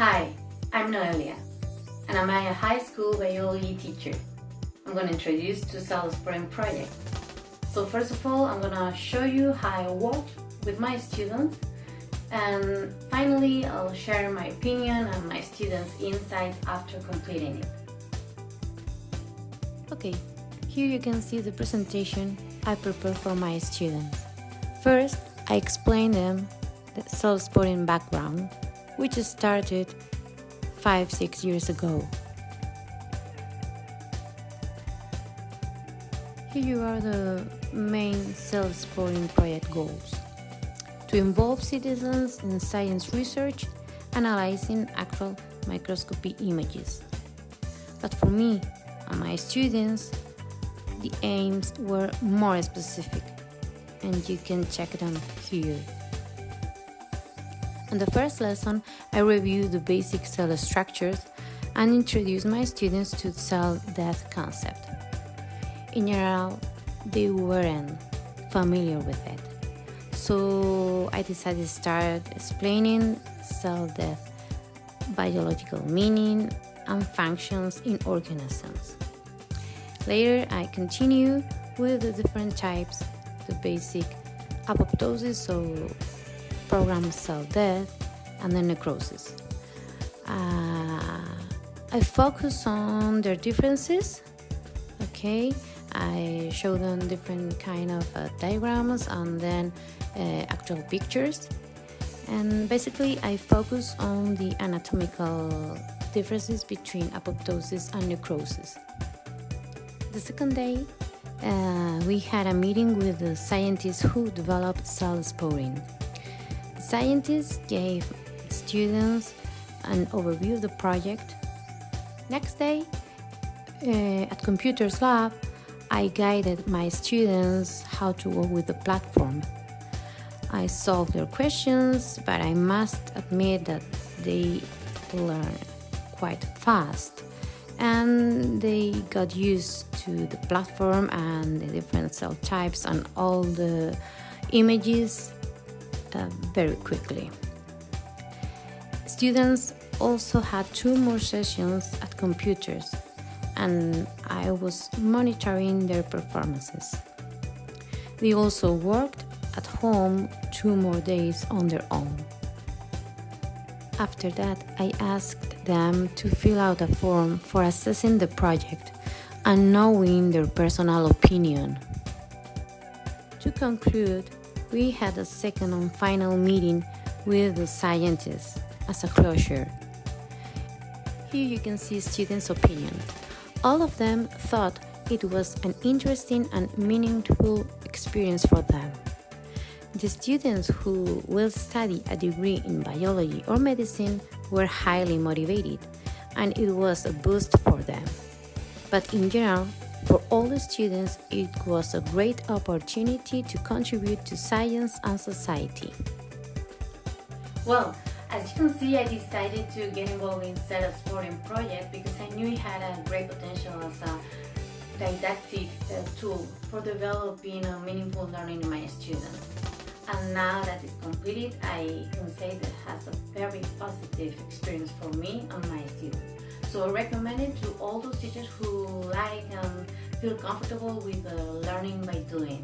Hi, I'm Noelia, and I'm a high school biology teacher. I'm going to introduce to Cell Spotting project. So first of all, I'm going to show you how I work with my students and finally I'll share my opinion and my students' insights after completing it. Okay, here you can see the presentation I prepared for my students. First, I explain them the cell spotting background, which started 5-6 years ago. Here are the main cell spotting project goals. To involve citizens in science research, analyzing actual microscopy images. But for me and my students, the aims were more specific and you can check them here. In the first lesson, I reviewed the basic cell structures and introduced my students to cell death concept. In general, they weren't familiar with it. So I decided to start explaining cell death biological meaning and functions in organisms. Later, I continue with the different types, the basic apoptosis, so programmed cell death, and then necrosis. Uh, I focus on their differences, okay? I show them different kind of uh, diagrams and then uh, actual pictures. And basically, I focus on the anatomical differences between apoptosis and necrosis. The second day, uh, we had a meeting with the scientists who developed cell spotting. Scientists gave students an overview of the project. Next day, uh, at Computers Lab, I guided my students how to work with the platform. I solved their questions, but I must admit that they learn quite fast and they got used to the platform and the different cell types and all the images uh, very quickly. Students also had two more sessions at computers and I was monitoring their performances. They also worked at home two more days on their own. After that, I asked them to fill out a form for assessing the project and knowing their personal opinion. To conclude, we had a second and final meeting with the scientists as a closure. Here you can see students' opinion. All of them thought it was an interesting and meaningful experience for them. The students who will study a degree in biology or medicine were highly motivated, and it was a boost for them. But in general, for all the students, it was a great opportunity to contribute to science and society. Well, as you can see, I decided to get involved in Cell Spotting project because I knew it had a great potential as a didactic uh, tool for developing a meaningful learning in my students and now that it's completed I can say that it has a very positive experience for me and my students. So I recommend it to feel comfortable with uh, learning by doing.